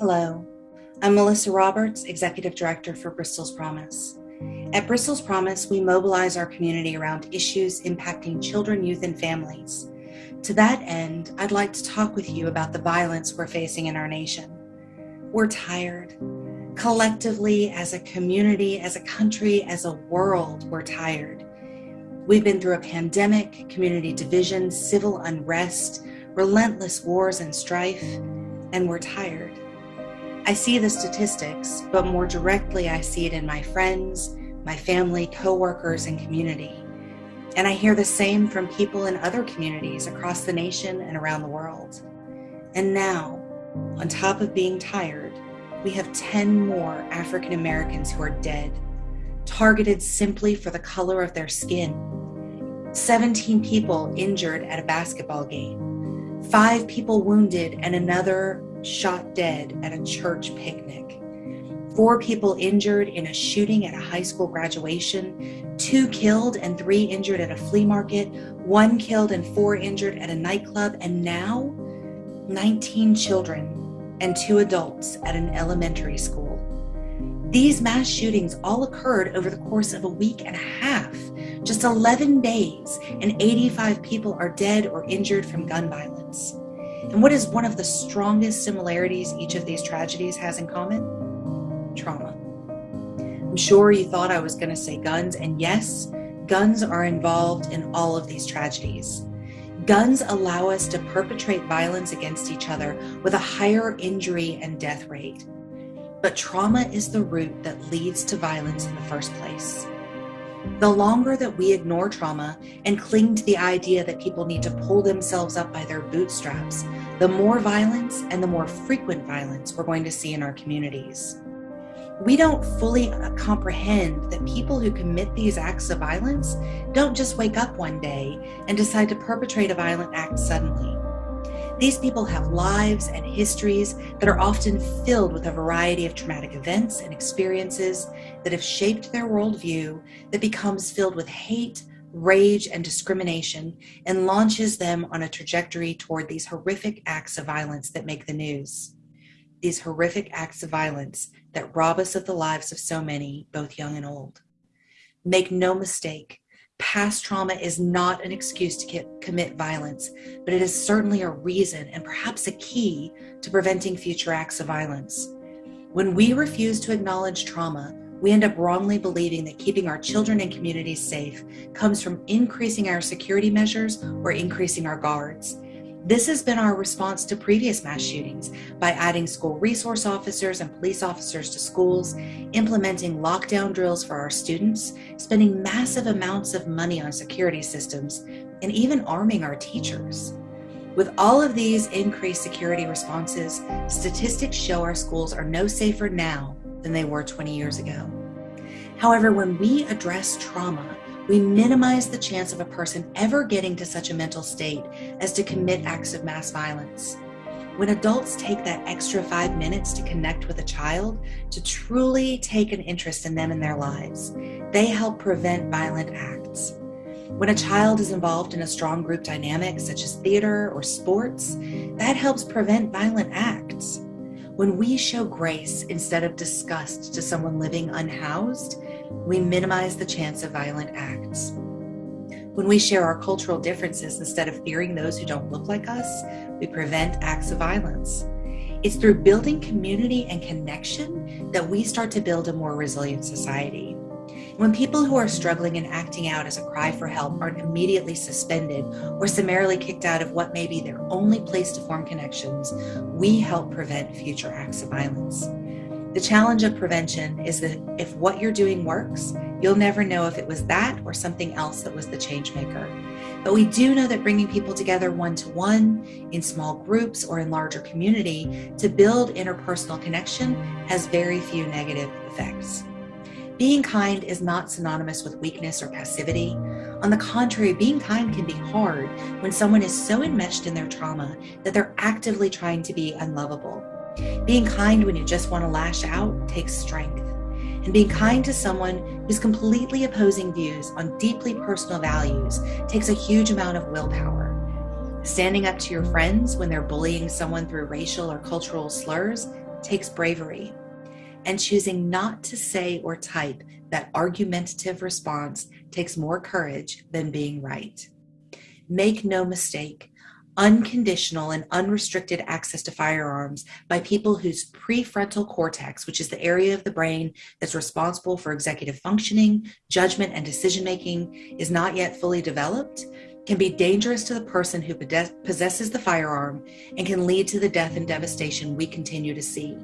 Hello, I'm Melissa Roberts, Executive Director for Bristol's Promise. At Bristol's Promise, we mobilize our community around issues impacting children, youth, and families. To that end, I'd like to talk with you about the violence we're facing in our nation. We're tired. Collectively, as a community, as a country, as a world, we're tired. We've been through a pandemic, community division, civil unrest, relentless wars and strife, and we're tired. I see the statistics, but more directly, I see it in my friends, my family, coworkers, and community. And I hear the same from people in other communities across the nation and around the world. And now, on top of being tired, we have 10 more African Americans who are dead, targeted simply for the color of their skin. 17 people injured at a basketball game, five people wounded, and another shot dead at a church picnic, four people injured in a shooting at a high school graduation, two killed and three injured at a flea market, one killed and four injured at a nightclub, and now 19 children and two adults at an elementary school. These mass shootings all occurred over the course of a week and a half, just 11 days, and 85 people are dead or injured from gun violence. And what is one of the strongest similarities each of these tragedies has in common? Trauma. I'm sure you thought I was going to say guns, and yes, guns are involved in all of these tragedies. Guns allow us to perpetrate violence against each other with a higher injury and death rate. But trauma is the root that leads to violence in the first place. The longer that we ignore trauma and cling to the idea that people need to pull themselves up by their bootstraps, the more violence and the more frequent violence we're going to see in our communities. We don't fully uh, comprehend that people who commit these acts of violence don't just wake up one day and decide to perpetrate a violent act suddenly. These people have lives and histories that are often filled with a variety of traumatic events and experiences that have shaped their worldview that becomes filled with hate, rage, and discrimination and launches them on a trajectory toward these horrific acts of violence that make the news. These horrific acts of violence that rob us of the lives of so many, both young and old. Make no mistake, past trauma is not an excuse to commit violence, but it is certainly a reason and perhaps a key to preventing future acts of violence. When we refuse to acknowledge trauma, we end up wrongly believing that keeping our children and communities safe comes from increasing our security measures or increasing our guards. This has been our response to previous mass shootings by adding school resource officers and police officers to schools, implementing lockdown drills for our students, spending massive amounts of money on security systems, and even arming our teachers. With all of these increased security responses, statistics show our schools are no safer now than they were 20 years ago. However, when we address trauma, we minimize the chance of a person ever getting to such a mental state as to commit acts of mass violence. When adults take that extra five minutes to connect with a child, to truly take an interest in them and their lives, they help prevent violent acts. When a child is involved in a strong group dynamic, such as theater or sports, that helps prevent violent acts. When we show grace instead of disgust to someone living unhoused, we minimize the chance of violent acts. When we share our cultural differences instead of fearing those who don't look like us, we prevent acts of violence. It's through building community and connection that we start to build a more resilient society. When people who are struggling and acting out as a cry for help aren't immediately suspended or summarily kicked out of what may be their only place to form connections, we help prevent future acts of violence. The challenge of prevention is that if what you're doing works, you'll never know if it was that or something else that was the change maker. But we do know that bringing people together one to one, in small groups, or in larger community to build interpersonal connection has very few negative effects. Being kind is not synonymous with weakness or passivity. On the contrary, being kind can be hard when someone is so enmeshed in their trauma that they're actively trying to be unlovable. Being kind when you just want to lash out takes strength. And being kind to someone who's completely opposing views on deeply personal values takes a huge amount of willpower. Standing up to your friends when they're bullying someone through racial or cultural slurs takes bravery, and choosing not to say or type that argumentative response takes more courage than being right. Make no mistake, unconditional and unrestricted access to firearms by people whose prefrontal cortex, which is the area of the brain that's responsible for executive functioning, judgment, and decision making, is not yet fully developed, can be dangerous to the person who possesses the firearm and can lead to the death and devastation we continue to see.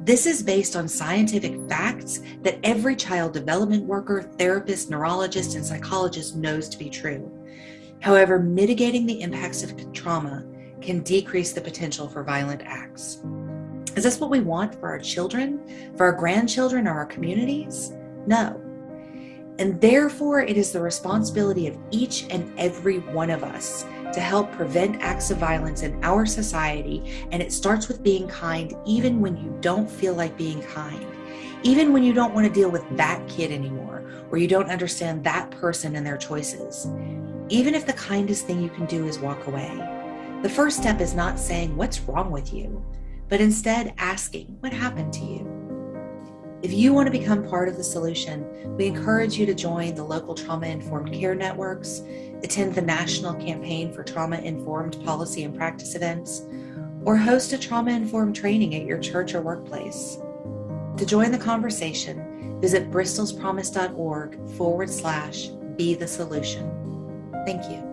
This is based on scientific facts that every child development worker, therapist, neurologist, and psychologist knows to be true. However, mitigating the impacts of trauma can decrease the potential for violent acts. Is this what we want for our children, for our grandchildren, or our communities? No. And therefore, it is the responsibility of each and every one of us to help prevent acts of violence in our society. And it starts with being kind, even when you don't feel like being kind, even when you don't want to deal with that kid anymore, or you don't understand that person and their choices even if the kindest thing you can do is walk away. The first step is not saying, What's wrong with you? but instead asking, What happened to you? If you want to become part of the solution, we encourage you to join the local trauma informed care networks, attend the national campaign for trauma informed policy and practice events, or host a trauma informed training at your church or workplace. To join the conversation, visit bristolspromise.org forward slash be the solution. Thank you.